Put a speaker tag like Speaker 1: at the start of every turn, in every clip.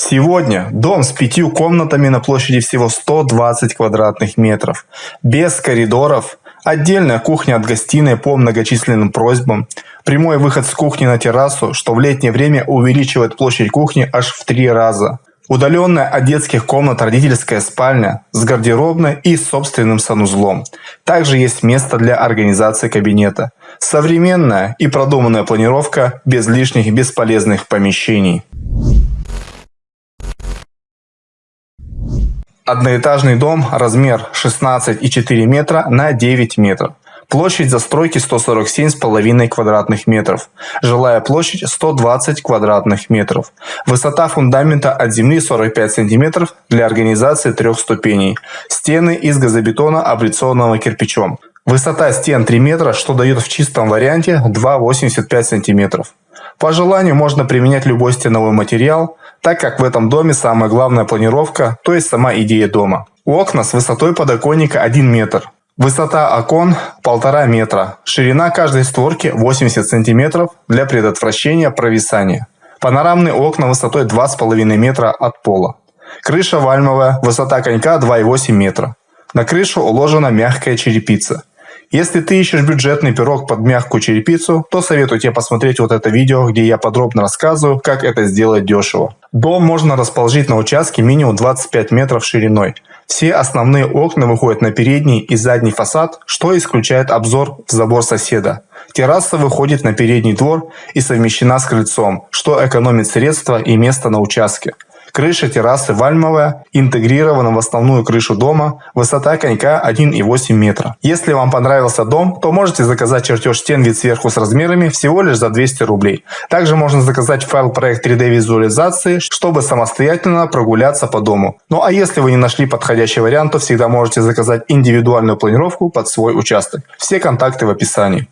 Speaker 1: Сегодня дом с пятью комнатами на площади всего 120 квадратных метров, без коридоров, отдельная кухня от гостиной по многочисленным просьбам, прямой выход с кухни на террасу, что в летнее время увеличивает площадь кухни аж в три раза. Удаленная от детских комнат родительская спальня с гардеробной и собственным санузлом. Также есть место для организации кабинета. Современная и продуманная планировка без лишних бесполезных помещений. Одноэтажный дом, размер 16,4 метра на 9 метров. Площадь застройки 147,5 квадратных метров. Жилая площадь 120 квадратных метров. Высота фундамента от земли 45 сантиметров для организации трех ступеней. Стены из газобетона, облицованного кирпичом. Высота стен 3 метра, что дает в чистом варианте 2,85 сантиметров. По желанию можно применять любой стеновой материал, так как в этом доме самая главная планировка, то есть сама идея дома. Окна с высотой подоконника 1 метр. Высота окон 1,5 метра. Ширина каждой створки 80 сантиметров для предотвращения провисания. Панорамные окна высотой 2,5 метра от пола. Крыша вальмовая, высота конька 2,8 метра. На крышу уложена мягкая черепица. Если ты ищешь бюджетный пирог под мягкую черепицу, то советую тебе посмотреть вот это видео, где я подробно рассказываю, как это сделать дешево. Дом можно расположить на участке минимум 25 метров шириной. Все основные окна выходят на передний и задний фасад, что исключает обзор в забор соседа. Терраса выходит на передний двор и совмещена с крыльцом, что экономит средства и место на участке. Крыша террасы вальмовая, интегрирована в основную крышу дома, высота конька 1,8 метра. Если вам понравился дом, то можете заказать чертеж стен вид сверху с размерами всего лишь за 200 рублей. Также можно заказать файл проект 3D визуализации, чтобы самостоятельно прогуляться по дому. Ну а если вы не нашли подходящий вариант, то всегда можете заказать индивидуальную планировку под свой участок. Все контакты в описании.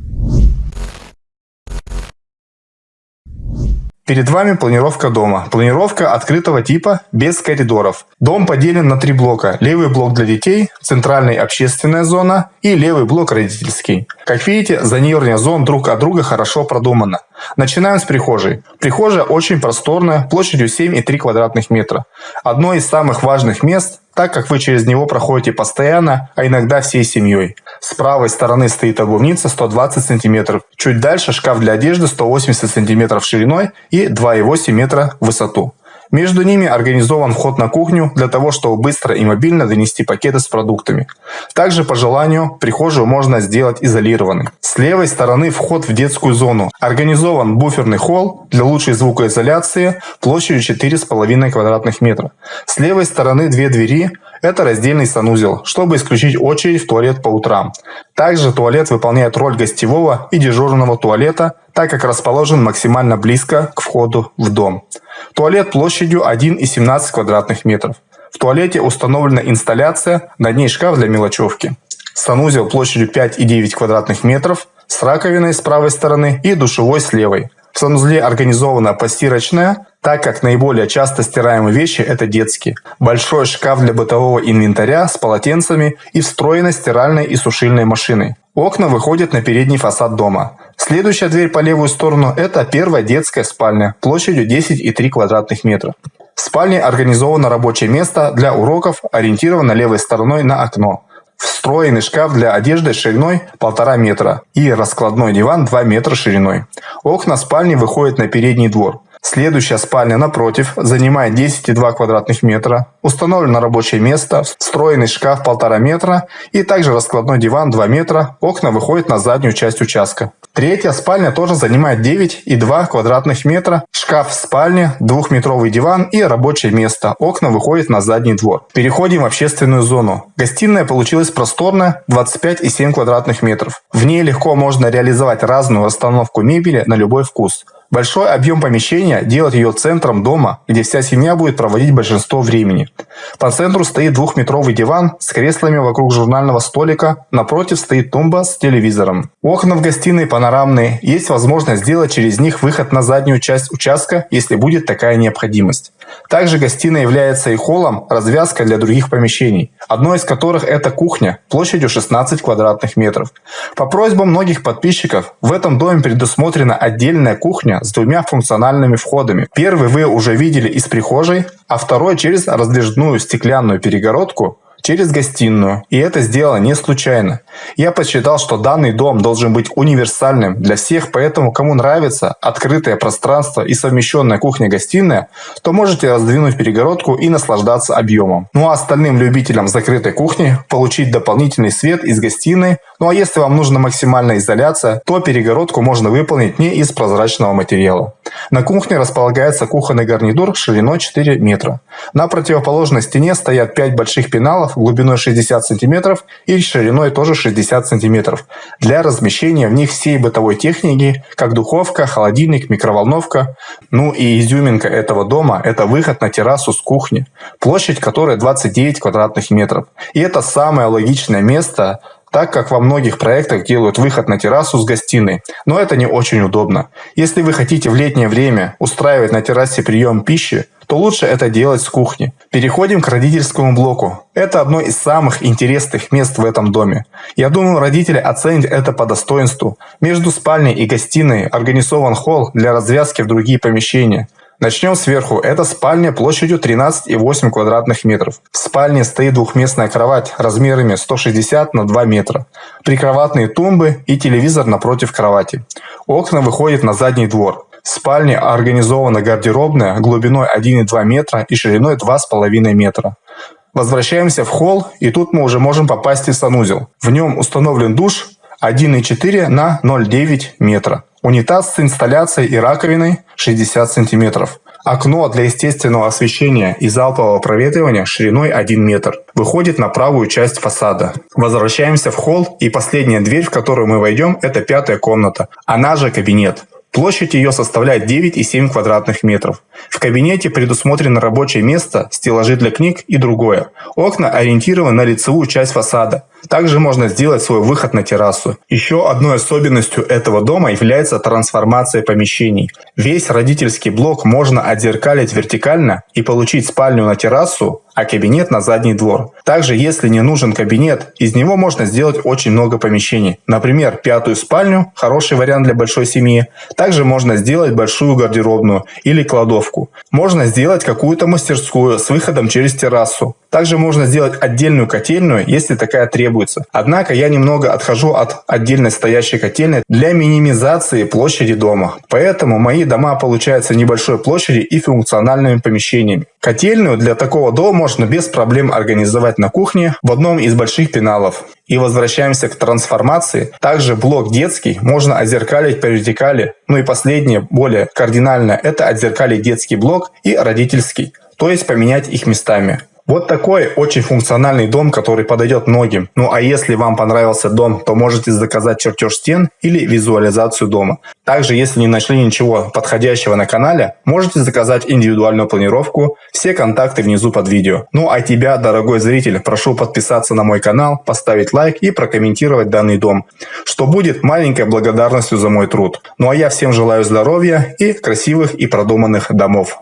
Speaker 1: Перед вами планировка дома. Планировка открытого типа, без коридоров. Дом поделен на три блока. Левый блок для детей, центральная общественная зона и левый блок родительский. Как видите, зонирование зон друг от друга хорошо продумано. Начинаем с прихожей. Прихожая очень просторная, площадью 7,3 квадратных метра. Одно из самых важных мест, так как вы через него проходите постоянно, а иногда всей семьей. С правой стороны стоит обувница 120 см. Чуть дальше шкаф для одежды 180 см шириной и 2,8 метра в высоту. Между ними организован вход на кухню для того, чтобы быстро и мобильно донести пакеты с продуктами. Также по желанию прихожую можно сделать изолированной. С левой стороны вход в детскую зону. Организован буферный холл для лучшей звукоизоляции площадью 4,5 квадратных метра. С левой стороны две двери. Это раздельный санузел, чтобы исключить очередь в туалет по утрам. Также туалет выполняет роль гостевого и дежурного туалета, так как расположен максимально близко к входу в дом. Туалет площадью 1,17 квадратных метров. В туалете установлена инсталляция, над ней шкаф для мелочевки. Санузел площадью 5,9 квадратных метров с раковиной с правой стороны и душевой с левой. В санузле организована постирочная, так как наиболее часто стираемые вещи – это детские. Большой шкаф для бытового инвентаря с полотенцами и встроенной стиральной и сушильной машиной. Окна выходят на передний фасад дома. Следующая дверь по левую сторону – это первая детская спальня площадью 10,3 квадратных метра. В спальне организовано рабочее место для уроков, ориентировано левой стороной на окно. Встроенный шкаф для одежды шириной 1,5 метра и раскладной диван 2 метра шириной. Окна спальни выходят на передний двор. Следующая спальня напротив занимает 10,2 квадратных метра. Установлено рабочее место, встроенный шкаф 1,5 метра и также раскладной диван 2 метра. Окна выходят на заднюю часть участка. Третья спальня тоже занимает 9,2 квадратных метра. Шкаф в спальне, двухметровый диван и рабочее место. Окна выходят на задний двор. Переходим в общественную зону. Гостиная получилась просторная, 25,7 квадратных метров. В ней легко можно реализовать разную расстановку мебели на любой вкус. Большой объем помещения делает ее центром дома, где вся семья будет проводить большинство времени. По центру стоит двухметровый диван с креслами вокруг журнального столика, напротив стоит тумба с телевизором. Окна в гостиной панорамные, есть возможность сделать через них выход на заднюю часть участка, если будет такая необходимость. Также гостиная является и холлом, развязкой для других помещений, одно из которых это кухня площадью 16 квадратных метров. По просьбам многих подписчиков в этом доме предусмотрена отдельная кухня с двумя функциональными входами. Первый вы уже видели из прихожей, а второй через раздвижную стеклянную перегородку через гостиную. И это сделано не случайно. Я посчитал, что данный дом должен быть универсальным для всех, поэтому кому нравится открытое пространство и совмещенная кухня-гостиная, то можете раздвинуть перегородку и наслаждаться объемом. Ну а остальным любителям закрытой кухни получить дополнительный свет из гостиной. Ну а если вам нужна максимальная изоляция, то перегородку можно выполнить не из прозрачного материала. На кухне располагается кухонный гарнитур шириной 4 метра. На противоположной стене стоят 5 больших пеналов глубиной 60 см и шириной тоже 60 см для размещения в них всей бытовой техники, как духовка, холодильник, микроволновка. Ну и изюминка этого дома – это выход на террасу с кухни, площадь которой 29 квадратных метров. И это самое логичное место так как во многих проектах делают выход на террасу с гостиной, но это не очень удобно. Если вы хотите в летнее время устраивать на террасе прием пищи, то лучше это делать с кухни. Переходим к родительскому блоку. Это одно из самых интересных мест в этом доме. Я думаю, родители оценят это по достоинству. Между спальней и гостиной организован холл для развязки в другие помещения. Начнем сверху. Это спальня площадью 13,8 квадратных метров. В спальне стоит двухместная кровать размерами 160 на 2 метра, прикроватные тумбы и телевизор напротив кровати. Окна выходят на задний двор. В спальне организована гардеробная глубиной 1,2 метра и шириной 2,5 метра. Возвращаемся в холл, и тут мы уже можем попасть в санузел. В нем установлен душ 1,4 на 0,9 метра. Унитаз с инсталляцией и раковиной 60 сантиметров. Окно для естественного освещения и залпового проветривания шириной 1 метр. Выходит на правую часть фасада. Возвращаемся в холл и последняя дверь, в которую мы войдем, это пятая комната. Она же кабинет. Площадь ее составляет 9,7 квадратных метров. В кабинете предусмотрено рабочее место, стеллажи для книг и другое. Окна ориентированы на лицевую часть фасада. Также можно сделать свой выход на террасу. Еще одной особенностью этого дома является трансформация помещений. Весь родительский блок можно отзеркалить вертикально и получить спальню на террасу, а кабинет на задний двор. Также, если не нужен кабинет, из него можно сделать очень много помещений. Например, пятую спальню – хороший вариант для большой семьи. Также можно сделать большую гардеробную или кладовку. Можно сделать какую-то мастерскую с выходом через террасу. Также можно сделать отдельную котельную, если такая требуется. Однако я немного отхожу от отдельной стоящей котельной для минимизации площади дома. Поэтому мои дома получаются небольшой площади и функциональными помещениями. Котельную для такого дома можно без проблем организовать на кухне в одном из больших пеналов. И возвращаемся к трансформации. Также блок детский можно отзеркалить по вертикали. Ну и последнее, более кардинальное, это отзеркалить детский блок и родительский. То есть поменять их местами. Вот такой очень функциональный дом, который подойдет многим. Ну а если вам понравился дом, то можете заказать чертеж стен или визуализацию дома. Также, если не нашли ничего подходящего на канале, можете заказать индивидуальную планировку. Все контакты внизу под видео. Ну а тебя, дорогой зритель, прошу подписаться на мой канал, поставить лайк и прокомментировать данный дом, что будет маленькой благодарностью за мой труд. Ну а я всем желаю здоровья и красивых и продуманных домов.